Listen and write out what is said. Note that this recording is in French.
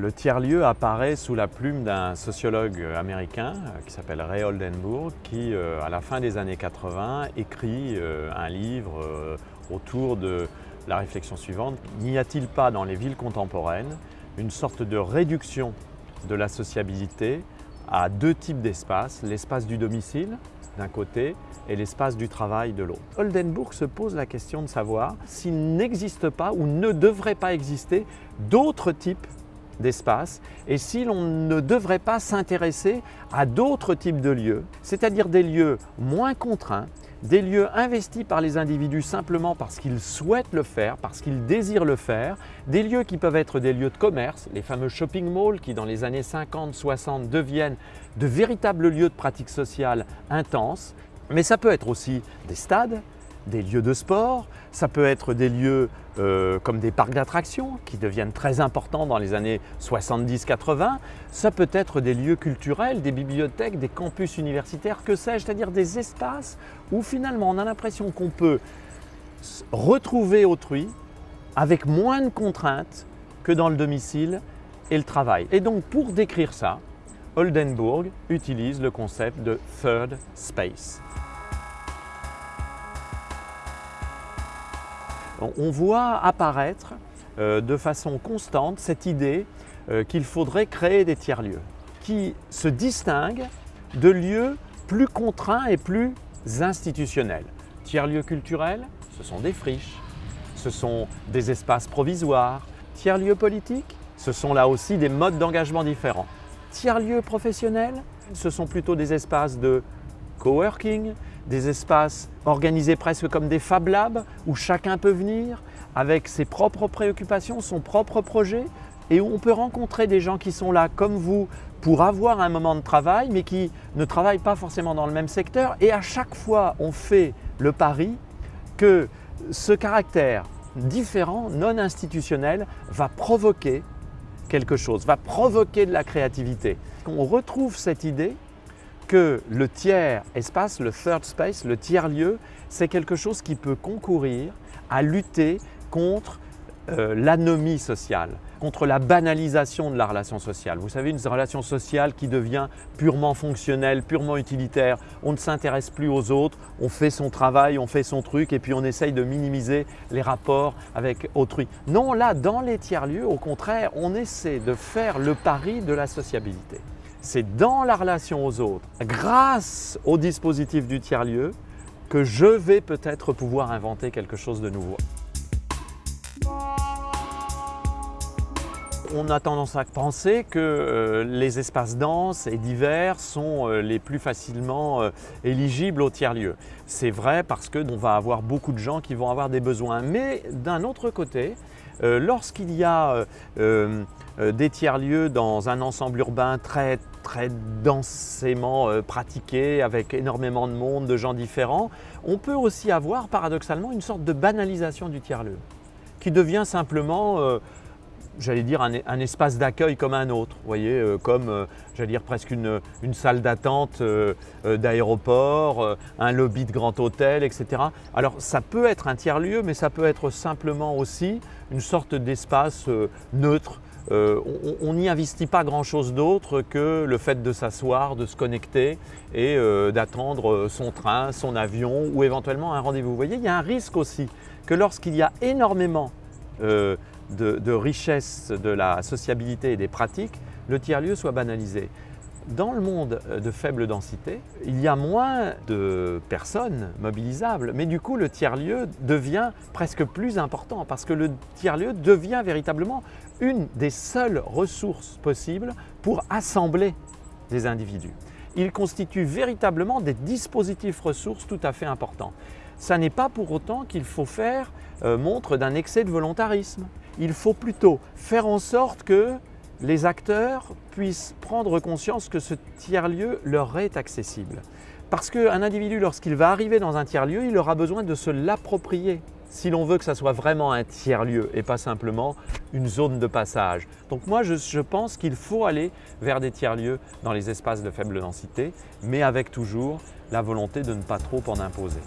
Le tiers-lieu apparaît sous la plume d'un sociologue américain euh, qui s'appelle Ray Oldenburg qui, euh, à la fin des années 80, écrit euh, un livre autour de la réflexion suivante. N'y a-t-il pas dans les villes contemporaines une sorte de réduction de la sociabilité à deux types d'espaces, l'espace du domicile d'un côté et l'espace du travail de l'autre? Oldenburg se pose la question de savoir s'il n'existe pas ou ne devrait pas exister d'autres types d'espace. Et si l'on ne devrait pas s'intéresser à d'autres types de lieux, c'est-à-dire des lieux moins contraints, des lieux investis par les individus simplement parce qu'ils souhaitent le faire, parce qu'ils désirent le faire, des lieux qui peuvent être des lieux de commerce, les fameux shopping malls qui dans les années 50-60 deviennent de véritables lieux de pratique sociale intense, mais ça peut être aussi des stades, des lieux de sport, ça peut être des lieux euh, comme des parcs d'attractions qui deviennent très importants dans les années 70-80, ça peut être des lieux culturels, des bibliothèques, des campus universitaires, que sais-je, c'est-à-dire des espaces où finalement on a l'impression qu'on peut retrouver autrui avec moins de contraintes que dans le domicile et le travail. Et donc pour décrire ça, Oldenburg utilise le concept de third space. On voit apparaître euh, de façon constante cette idée euh, qu'il faudrait créer des tiers-lieux qui se distinguent de lieux plus contraints et plus institutionnels. Tiers-lieux culturels, ce sont des friches, ce sont des espaces provisoires. Tiers-lieux politiques, ce sont là aussi des modes d'engagement différents. Tiers-lieux professionnels, ce sont plutôt des espaces de coworking, des espaces organisés presque comme des Fab Labs où chacun peut venir avec ses propres préoccupations, son propre projet et où on peut rencontrer des gens qui sont là comme vous pour avoir un moment de travail mais qui ne travaillent pas forcément dans le même secteur et à chaque fois on fait le pari que ce caractère différent, non institutionnel, va provoquer quelque chose, va provoquer de la créativité. On retrouve cette idée que le tiers espace, le third space, le tiers lieu, c'est quelque chose qui peut concourir à lutter contre euh, l'anomie sociale, contre la banalisation de la relation sociale. Vous savez, une relation sociale qui devient purement fonctionnelle, purement utilitaire. On ne s'intéresse plus aux autres, on fait son travail, on fait son truc et puis on essaye de minimiser les rapports avec autrui. Non, là, dans les tiers-lieux, au contraire, on essaie de faire le pari de la sociabilité c'est dans la relation aux autres, grâce au dispositif du tiers-lieu, que je vais peut-être pouvoir inventer quelque chose de nouveau. On a tendance à penser que euh, les espaces denses et divers sont euh, les plus facilement euh, éligibles au tiers-lieu. C'est vrai parce qu'on va avoir beaucoup de gens qui vont avoir des besoins. Mais d'un autre côté, lorsqu'il y a des tiers-lieux dans un ensemble urbain très très densément pratiqué, avec énormément de monde, de gens différents, on peut aussi avoir paradoxalement une sorte de banalisation du tiers-lieu qui devient simplement j'allais dire, un, espace d'accueil comme un autre, voyez, euh, comme, euh, j'allais dire, presque une, salle d'attente euh, d'aéroport, un lobby de grand hôtel, etc. Alors, ça peut être un tiers-lieu, mais ça peut être simplement aussi une sorte d'espace neutre. on n'y investit pas grand-chose d'autre que le fait de s'asseoir, de se connecter et d'attendre son train, son avion ou éventuellement un rendez-vous. Vous voyez, il y a un risque aussi que lorsqu'il y a énormément de, richesse de la sociabilité et des pratiques, le tiers-lieu soit banalisé. Dans le monde de faible densité, il y a moins de personnes mobilisables, mais du coup le tiers-lieu devient presque plus important parce que le tiers-lieu devient véritablement une des seules ressources possibles pour assembler des individus. Il constitue véritablement des dispositifs ressources tout à fait importants. Ça n'est pas pour autant qu'il faut faire euh, montre d'un excès de volontarisme il faut plutôt faire en sorte que les acteurs puissent prendre conscience que ce tiers-lieu leur est accessible. Parce qu'un individu, lorsqu'il va arriver dans un tiers-lieu, il aura besoin de se l'approprier si l'on veut que ça soit vraiment un tiers-lieu et pas simplement une zone de passage. Donc moi, je, je pense qu'il faut aller vers des tiers-lieux dans les espaces de faible densité, mais avec toujours la volonté de ne pas trop en imposer.